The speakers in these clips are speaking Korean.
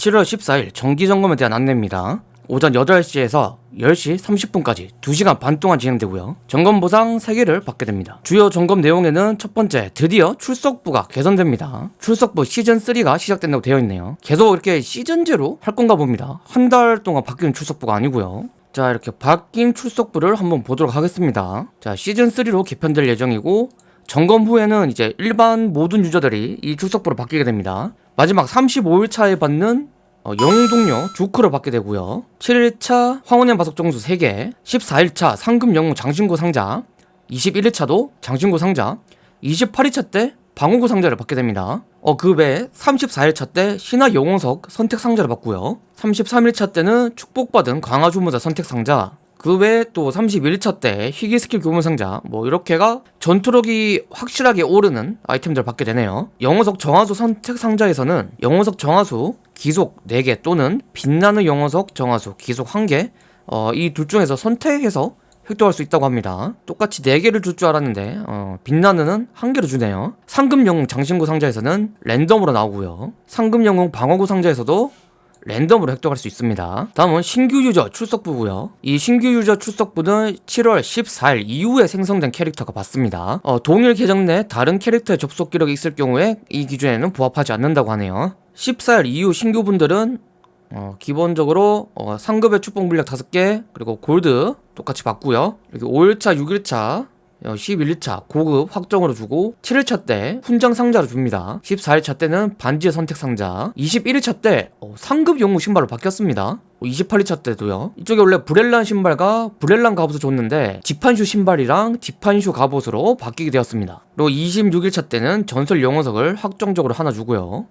7월 14일 정기점검에 대한 안내입니다. 오전 8시에서 10시 30분까지 2시간 반 동안 진행되고요. 점검 보상 3개를 받게 됩니다. 주요 점검 내용에는 첫 번째, 드디어 출석부가 개선됩니다. 출석부 시즌3가 시작된다고 되어 있네요. 계속 이렇게 시즌제로 할 건가 봅니다. 한 달 동안 바뀌는 출석부가 아니고요. 자, 이렇게 바뀐 출석부를 한번 보도록 하겠습니다. 자, 시즌3로 개편될 예정이고, 점검 후에는 이제 일반 모든 유저들이 이 출석부로 바뀌게 됩니다. 마지막 35일 차에 받는 어, 영웅 동료 주크를 받게 되고요. 7일차 황혼의 마석 정수 3개 14일차 상금 영웅 장신구 상자 21일차도 장신구 상자 28일차 때 방어구 상자를 받게 됩니다. 어, 그 외에 34일차 때 신화 영웅석 선택 상자를 받고요. 33일차 때는 축복받은 강화 주문자 선택 상자 그 외에 또 31일차 때 희귀 스킬 교문 상자 뭐 이렇게가 전투력이 확실하게 오르는 아이템들을 받게 되네요. 영어석 정화수 선택 상자에서는 영어석 정화수 기속 4개 또는 빛나는 영어석 정화수 기속 1개 어, 이 둘 중에서 선택해서 획득할 수 있다고 합니다. 똑같이 4개를 줄 줄 알았는데 어, 빛나는은 1개를 주네요. 상금 영웅 장신구 상자에서는 랜덤으로 나오고요. 상금 영웅 방어구 상자에서도 랜덤으로 획득할 수 있습니다. 다음은 신규 유저 출석부고요. 이 신규 유저 출석부는 7월 14일 이후에 생성된 캐릭터가 받습니다. 어, 동일 계정 내 다른 캐릭터의 접속 기록이 있을 경우에 이 기준에는 부합하지 않는다고 하네요. 14일 이후 신규분들은 어, 기본적으로 어, 상급의 축복 물약 5개 그리고 골드 똑같이 받고요. 이렇게 5일차 6일차 11일차 어, 고급 확정으로 주고 7일차 때 훈장 상자로 줍니다. 14일차 때는 반지의 선택 상자 21일차 때 어, 상급 영웅 신발로 바뀌었습니다. 28일차 어, 때도요. 이쪽에 원래 브렐란 신발과 브렐란 갑옷을 줬는데 지판슈 신발이랑 지판슈 갑옷으로 바뀌게 되었습니다. 그리고 26일차 때는 전설 영웅석을 확정적으로 하나 주고요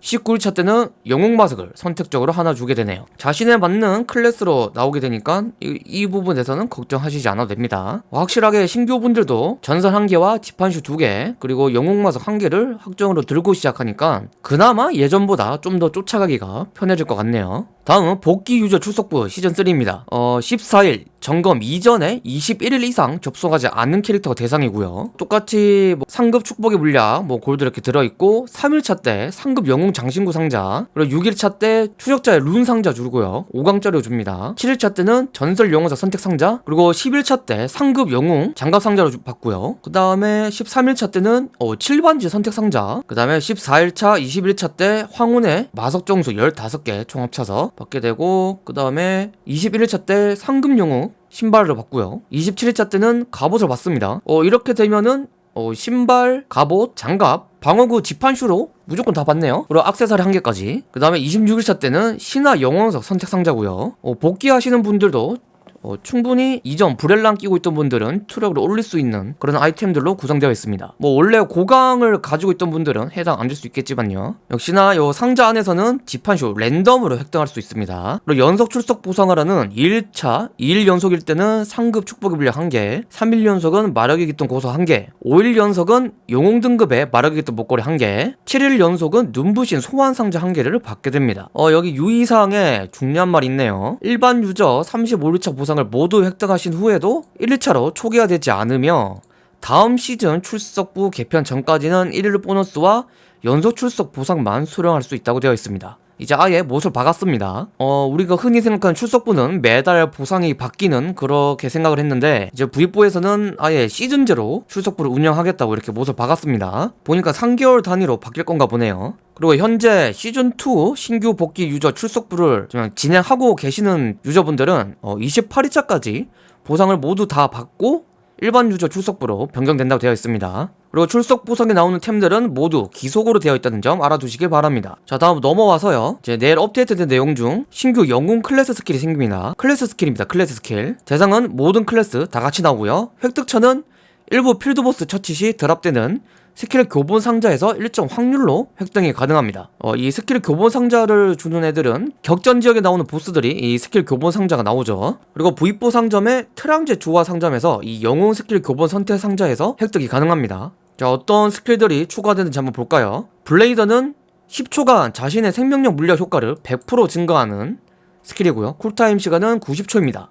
19일차 때는 영웅 마석을 선택적으로 하나 주게 되네요. 자신에 맞는 클래스로 나오게 되니까 이, 이 부분에서는 걱정하시지 않아도 됩니다. 확실하게 신규분들도 전설 1개와 지판슈 2개 그리고 영웅 마석 1개를 확정으로 들고 시작하니까 그나마 예전보다 좀 더 쫓아가기가 편해질 것 같네요 다음은 복귀 유저 출석부 시즌3입니다. 어 14일 점검 이전에 21일 이상 접속하지 않는 캐릭터가 대상이고요. 똑같이 뭐 상급 축복의 물약 뭐 골드 이렇게 들어있고 3일차 때 상급 영웅 장신구 상자 그리고 6일차 때 추적자의 룬 상자 주고요. 5강짜리 줍니다. 7일차 때는 전설 영웅사 선택 상자 그리고 11차 때 상급 영웅 장갑 상자로 받고요. 그 다음에 13일차 때는 어, 7반지 선택 상자 그 다음에 14일차 21일차 때 황혼의 마석 정수 15개 총 합쳐서 받게 되고 그 다음에 21일차 때 상금 영웅 신발을 받고요. 27일차 때는 갑옷을 받습니다. 어 이렇게 되면은 어, 신발, 갑옷, 장갑, 방어구 지판슈로 무조건 다 받네요. 그리고 악세사리 한 개까지. 그 다음에 26일차 때는 신화 영원석 선택 상자고요. 어, 복귀하시는 분들도 어, 충분히 이전 브렐랑 끼고 있던 분들은 투력을 올릴 수 있는 그런 아이템들로 구성되어 있습니다. 뭐 원래 고강을 가지고 있던 분들은 해당 안 될 수 있겠지만요. 역시나 요 상자 안에서는 지판쇼 랜덤으로 획득할 수 있습니다. 그리고 연속 출석 보상하라는 1차 2일 연속일 때는 상급 축복의 물약 1개 3일 연속은 마력의 깃돈 고소 1개 5일 연속은 영웅 등급의 마력의 깃돈 목걸이 1개 7일 연속은 눈부신 소환 상자 1개를 받게 됩니다. 어 여기 유의사항에 중요한 말이 있네요. 일반 유저 35일차 보상 보상을 모두 획득하신 후에도 1일차로 초기화되지 않으며 다음 시즌 출석부 개편 전까지는 1일 보너스와 연속 출석 보상만 수령할 수 있다고 되어 있습니다. 이제 아예 못을 박았습니다. 어 우리가 흔히 생각하는 출석부는 매달 보상이 바뀌는 그렇게 생각을 했는데 이제 부입부에서는 아예 시즌제로 출석부를 운영하겠다고 이렇게 못을 박았습니다. 보니까 3개월 단위로 바뀔 건가 보네요. 그리고 현재 시즌2 신규 복귀 유저 출석부를 진행하고 계시는 유저분들은 어 28일차까지 보상을 모두 다 받고 일반 유저 출석부로 변경된다고 되어 있습니다. 그리고 출석 보상에 나오는 템들은 모두 귀속으로 되어 있다는 점 알아두시길 바랍니다. 자 다음 넘어와서요. 이제 내일 업데이트된 내용 중 신규 영웅 클래스 스킬이 생깁니다. 클래스 스킬입니다. 클래스 스킬. 대상은 모든 클래스 다 같이 나오고요. 획득처는 일부 필드보스 처치 시 drop되는 스킬 교본 상자에서 일정 확률로 획득이 가능합니다. 어, 이 스킬 교본 상자를 주는 애들은 격전 지역에 나오는 보스들이 이 스킬 교본 상자가 나오죠. 그리고 V4 상점의 트랑제 주화 상점에서 이 영웅 스킬 교본 선택 상자에서 획득이 가능합니다. 자 어떤 스킬들이 추가되는지 한번 볼까요? 블레이더는 10초간 자신의 생명력 물약 효과를 100% 증가하는 스킬이고요. 쿨타임 시간은 90초입니다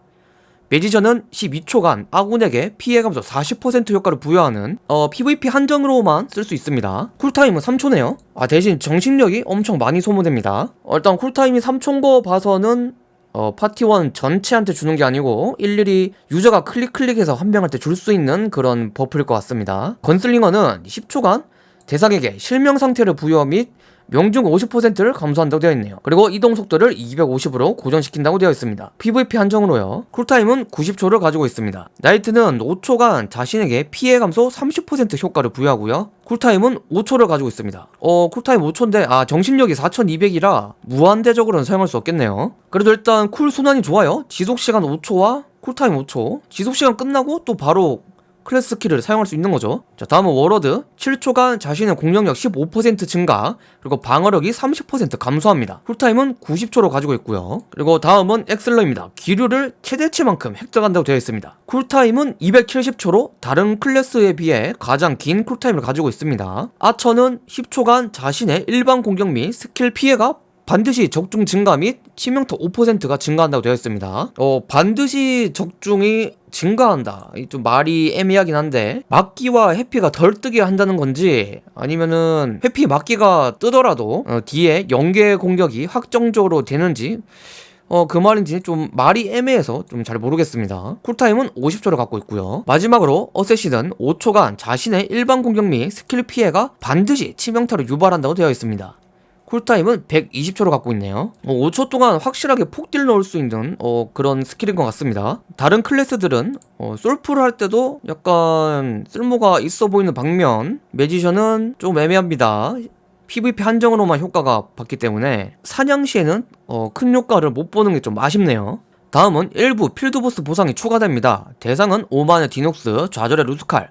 매지션은 12초간 아군에게 피해 감소 40% 효과를 부여하는 어, PVP 한정으로만 쓸 수 있습니다. 쿨타임은 3초네요. 아 대신 정신력이 엄청 많이 소모됩니다. 어, 일단 쿨타임이 3초인 거 봐서는 어, 파티원 전체한테 주는 게 아니고 일일이 유저가 클릭 클릭해서 한 명한테 줄 수 있는 그런 buff일 것 같습니다. 건슬링어는 10초간 대상에게 실명 상태를 부여 및 명중 50%를 감소한다고 되어 있네요. 그리고 이동 속도를 250으로 고정시킨다고 되어 있습니다. PVP 한정으로요. 쿨타임은 90초를 가지고 있습니다. 나이트는 5초간 자신에게 피해 감소 30% 효과를 부여하고요. 쿨타임은 5초를 가지고 있습니다. 어, 쿨타임 5초인데, 아, 정신력이 4200이라 무한대적으로는 사용할 수 없겠네요. 그래도 일단 쿨 순환이 좋아요. 지속시간 5초와 쿨타임 5초. 지속시간 끝나고 또 바로 클래스 스킬을 사용할 수 있는 거죠. 자, 다음은 워로드. 7초간 자신의 공격력 15% 증가, 그리고 방어력이 30% 감소합니다. 쿨타임은 90초로 가지고 있고요. 그리고 다음은 액슬러입니다. 기류를 최대치만큼 획득한다고 되어 있습니다. 쿨타임은 270초로 다른 클래스에 비해 가장 긴 쿨타임을 가지고 있습니다. 아처는 10초간 자신의 일반 공격 및 스킬 피해가 반드시 적중 증가 및 치명타 5%가 증가한다고 되어 있습니다. 어, 반드시 적중이 증가한다. 이 좀 말이 애매하긴 한데 막기와 회피가 덜 뜨게 한다는 건지 아니면은 회피 막기가 뜨더라도 어, 뒤에 연계 공격이 확정적으로 되는지 어, 그 말인지 좀 말이 애매해서 좀 잘 모르겠습니다. 쿨타임은 50초를 갖고 있고요. 마지막으로 어쌔신은 5초간 자신의 일반 공격 및 스킬 피해가 반드시 치명타를 유발한다고 되어 있습니다. 쿨타임은 120초로 갖고 있네요. 어, 5초 동안 확실하게 폭딜 넣을 수 있는 어, 그런 스킬인 것 같습니다. 다른 클래스들은 어, 솔플을 할 때도 약간 쓸모가 있어 보이는 반면 매지션은 좀 애매합니다. PVP 한정으로만 효과가 받기 때문에 사냥 시에는 어, 큰 효과를 못 보는 게 좀 아쉽네요. 다음은 일부 필드보스 보상이 추가됩니다. 대상은 오만의 디녹스, 좌절의 루스칼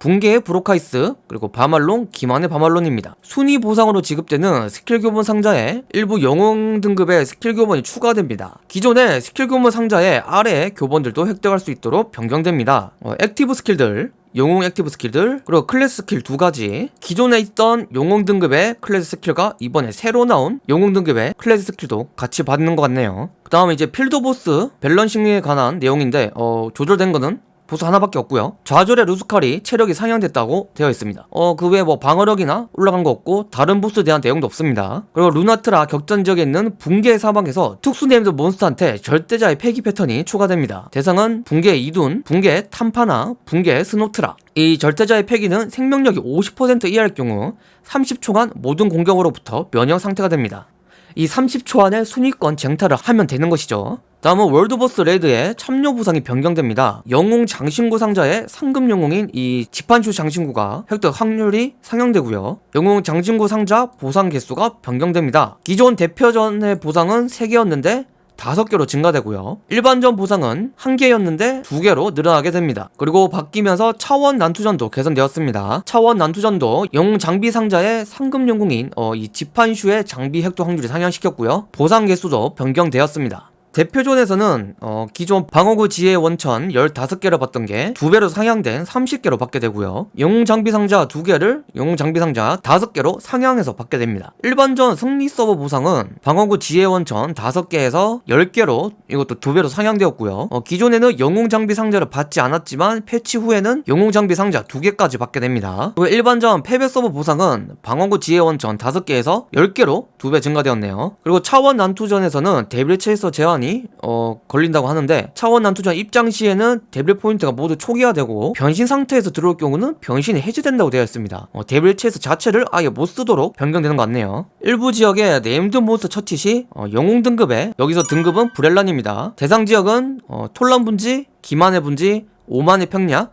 붕괴의 브로카이스, 그리고 바말론, 기만의 바말론입니다. 순위 보상으로 지급되는 스킬 교본 상자에 일부 영웅 등급의 스킬 교본이 추가됩니다. 기존의 스킬 교본 상자에 아래 교본들도 획득할 수 있도록 변경됩니다. 어, active 스킬들, 영웅 active 스킬들 그리고 클래스 스킬 두 가지 기존에 있던 영웅 등급의 클래스 스킬과 이번에 새로 나온 영웅 등급의 클래스 스킬도 같이 받는 것 같네요 그 다음에 이제 필드 보스 balancing에 관한 내용인데 어, 조절된 거는 보스 하나밖에 없고요. 좌절의 루스칼이 체력이 상향됐다고 되어 있습니다. 어 그 외에 뭐 방어력이나 올라간 거 없고 다른 보스에 대한 내용도 없습니다. 그리고 루나트라 격전 지역에 있는 붕괴 사방에서 특수 named 몬스터한테 절대자의 패기 패턴이 추가됩니다. 대상은 붕괴 이둔, 붕괴 탐파나, 붕괴 스노트라. 이 절대자의 패기는 생명력이 50% 이하일 경우 30초간 모든 공격으로부터 면역 상태가 됩니다 이 30초 안에 순위권 쟁탈을 하면 되는 것이죠 다음은 월드보스 레드의 참여 보상이 변경됩니다. 영웅 장신구 상자의 상급 영웅인 이 지판슈 장신구가 획득 확률이 상향되고요. 영웅 장신구 상자 보상 개수가 변경됩니다. 기존 대표전의 보상은 3개였는데 5개로 증가되고요. 일반전 보상은 1개였는데 2개로 늘어나게 됩니다. 그리고 바뀌면서 차원 난투전도 개선되었습니다. 차원 난투전도 영웅 장비 상자의 상급 영웅인 어, 이 지판슈의 장비 획득 확률이 상향시켰고요. 보상 개수도 변경되었습니다. 대표존에서는 어, 기존 방어구 지혜 원천 15개를 받던 게 2배로 상향된 30개로 받게 되고요. 영웅 장비 상자 2개를 영웅 장비 상자 5개로 상향해서 받게 됩니다. 일반전 승리 서버 보상은 방어구 지혜 원천 5개에서 10개로 이것도 2배로 상향되었고요. 어, 기존에는 영웅 장비 상자를 받지 않았지만 패치 후에는 영웅 장비 상자 2개까지 받게 됩니다. 그리고 일반전 패배 서버 보상은 방어구 지혜 원천 5개에서 10개로 2배 증가되었네요. 그리고 차원 난투전에서는 데빌 체이서 제한 시간이 어, 걸린다고 하는데 차원 난투전 입장 시에는 데빌 포인트가 모두 초기화되고 변신 상태에서 들어올 경우는 변신이 해제된다고 되어 있습니다. 어, 데빌 체이서 자체를 아예 못 쓰도록 변경되는 것 같네요. 일부 지역의 named 몬스터 처치 시 어, 영웅 등급에 여기서 등급은 브렐란입니다. 대상 지역은 어, 톨란 분지, 기만의 분지, 오만의 평야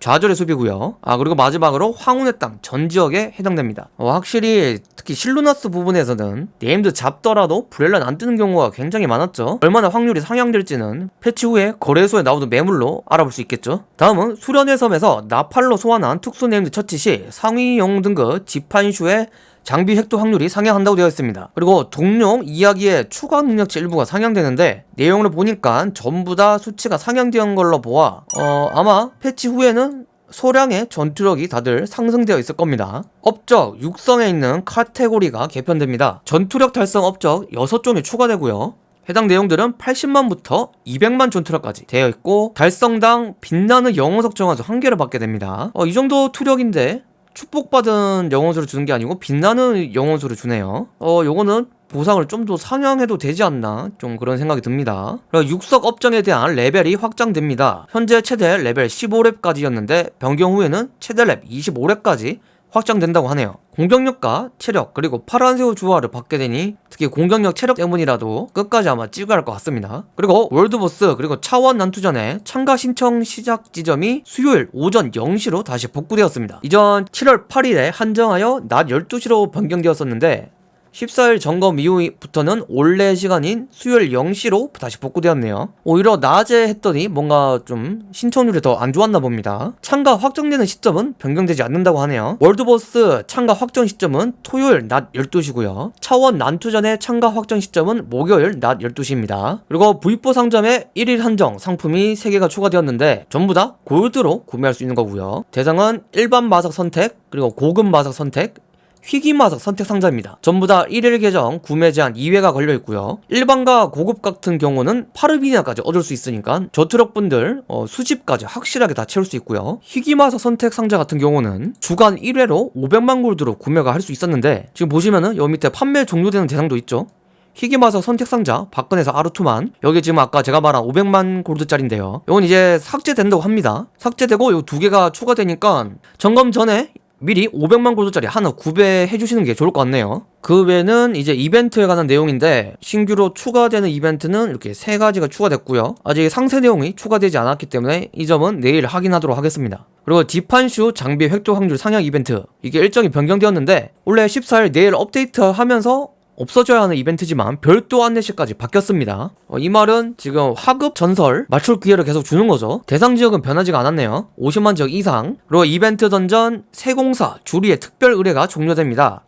좌절의 숲이고요. 아 그리고 마지막으로 황혼의 땅 전 지역에 해당됩니다. 어, 확실히 특히 실루나스 부분에서는 named 잡더라도 브렐란 안 뜨는 경우가 굉장히 많았죠. 얼마나 확률이 상향될지는 패치 후에 거래소에 나오는 매물로 알아볼 수 있겠죠. 다음은 수련의 섬에서 나팔로 소환한 특수 named 처치 시 상위 영웅 등급 지판슈의 장비 획득 확률이 상향한다고 되어 있습니다. 그리고 동료 이야기의 추가 능력치 일부가 상향되는데 내용을 보니까 전부 다 수치가 상향되는 걸로 보아 어 아마 패치 후에는 소량의 전투력이 다들 상승되어 있을 겁니다. 업적 육성에 있는 카테고리가 개편됩니다. 전투력 달성 업적 6종이 추가되고요. 해당 내용들은 80만부터 200만 전투력까지 되어 있고 달성당 빛나는 영혼석 정화수 한 개를 받게 됩니다. 어, 이 정도 투력인데 축복받은 영혼수를 주는 게 아니고 빛나는 영혼수를 주네요. 어, 요거는 보상을 좀 더 상향해도 되지 않나 좀 그런 생각이 듭니다. 육석 업정에 대한 레벨이 확장됩니다. 현재 최대 레벨 15렙까지였는데 변경 후에는 최대 렙 25렙까지 확장된다고 하네요. 공격력과 체력 그리고 파란새우 주화를 받게 되니 특히 공격력 체력 때문이라도 끝까지 아마 찍어야 할 것 같습니다. 그리고 world boss 그리고 차원 난투전에 참가 신청 시작 지점이 수요일 오전 0시로 다시 복구되었습니다. 이전 7월 8일에 한정하여 낮 12시로 변경되었었는데 14일 점검 이후부터는 원래 시간인 수요일 0시로 다시 복구되었네요. 오히려 낮에 했더니 뭔가 좀 신청률이 더 안 좋았나 봅니다. 참가 확정되는 시점은 변경되지 않는다고 하네요. 월드보스 참가 확정 시점은 토요일 낮 12시고요. 차원 난투전의 참가 확정 시점은 목요일 낮 12시입니다. 그리고 V4 상점에 1일 한정 상품이 3개가 추가되었는데 전부 다 골드로 구매할 수 있는 거고요. 대상은 일반 마석 선택, 그리고 고급 마석 선택, 희귀마석 선택 상자입니다. 전부 다 1일 계정 구매 제한 2회가 걸려 있고요. 일반과 고급 같은 경우는 파르비나까지 얻을 수 있으니까 저트럭 분들 어, 수집까지 확실하게 다 채울 수 있고요. 희귀마석 선택 상자 같은 경우는 주간 1회로 500만 골드로 구매가 할 수 있었는데 지금 보시면은 여기 밑에 판매 종료되는 대상도 있죠. 희귀마석 선택 상자 박근혜서 아르투만 여기 지금 아까 제가 말한 500만 골드짜리인데요. 이건 이제 삭제된다고 합니다. 삭제되고 요두 개가 추가되니까 점검 전에 미리 500만 골드짜리 하나 구매해 주시는 게 좋을 것 같네요. 그 외에는 이제 이벤트에 관한 내용인데 신규로 추가되는 이벤트는 이렇게 세 가지가 추가됐고요. 아직 상세 내용이 추가되지 않았기 때문에 이 점은 내일 확인하도록 하겠습니다. 그리고 디판슈 장비 획득 확률 상향 이벤트 이게 일정이 변경되었는데 원래 14일 내일 업데이트하면서 없어져야 하는 이벤트지만 별도 안내시까지 바뀌었습니다. 어, 이 말은 지금 화급 전설 맞출 기회를 계속 주는 거죠. 대상 지역은 변하지가 않았네요. 50만 지역 이상. 그리고 이벤트 던전 세공사 주리의 특별 의뢰가 종료됩니다.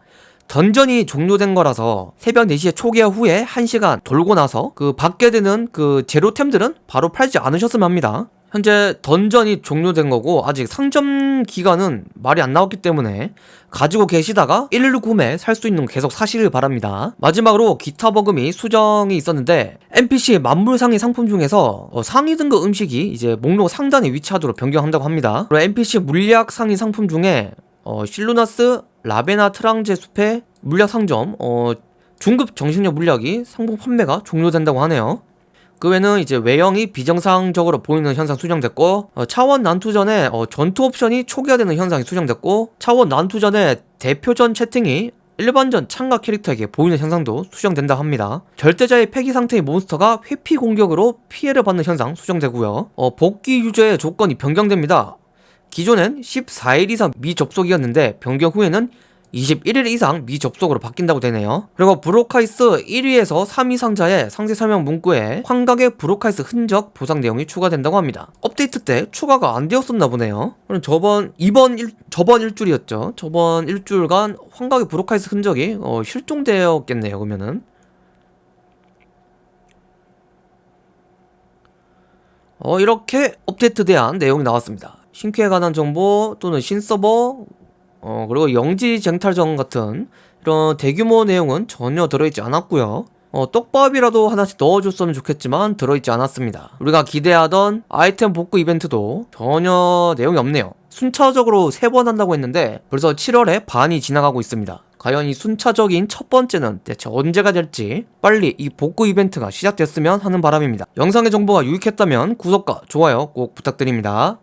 던전이 종료된 거라서 새벽 4시에 초기화 후에 1시간 돌고 나서 그 받게 되는 그 제로템들은 바로 팔지 않으셨으면 합니다. 현재 던전이 종료된 거고 아직 상점 기간은 말이 안 나왔기 때문에 가지고 계시다가 1일 구매 살 수 있는 거 계속 사시길 바랍니다. 마지막으로 기타 버금이 수정이 있었는데 NPC 만물 상위 상품 중에서 어, 상위 등급 음식이 이제 목록 상단에 위치하도록 변경한다고 합니다. 그리고 NPC 물약 상위 상품 중에 어, 실루나스 라베나 트랑제 숲의 물약 상점 어, 중급 정신력 물약이 상품 판매가 종료된다고 하네요. 그 외에는 이제 외형이 비정상적으로 보이는 현상 수정됐고 어, 차원 난투 전에 어, 전투 옵션이 초기화되는 현상이 수정됐고 차원 난투 전에 대표전 채팅이 일반전 참가 캐릭터에게 보이는 현상도 수정된다 합니다. 절대자의 폐기 상태의 몬스터가 회피 공격으로 피해를 받는 현상 수정되고요. 어, 복귀 유저의 조건이 변경됩니다. 기존엔 14일 이상 미접속이었는데 변경 후에는 21일 이상 미접속으로 바뀐다고 되네요. 그리고 브로카이스 1위에서 3위 상자의 상세 설명 문구에 환각의 브로카이스 흔적 보상 내용이 추가된다고 합니다. 업데이트 때 추가가 안 되었었나 보네요. 그럼 저번 이번 일 저번 일주일이었죠. 저번 일주일간 환각의 브로카이스 흔적이 어, 실종되었겠네요. 그러면은 어, 이렇게 업데이트 대한 내용이 나왔습니다. 신캐에 관한 정보 또는 신서버 어, 그리고 영지 쟁탈전 같은 이런 대규모 내용은 전혀 들어있지 않았고요. 어, 떡밥이라도 하나씩 넣어줬으면 좋겠지만 들어있지 않았습니다. 우리가 기대하던 아이템 복구 이벤트도 전혀 내용이 없네요. 순차적으로 세 번 한다고 했는데 벌써 7월에 반이 지나가고 있습니다. 과연 이 순차적인 첫 번째는 대체 언제가 될지 빨리 이 복구 이벤트가 시작됐으면 하는 바람입니다. 영상의 정보가 유익했다면 구독과 좋아요 꼭 부탁드립니다.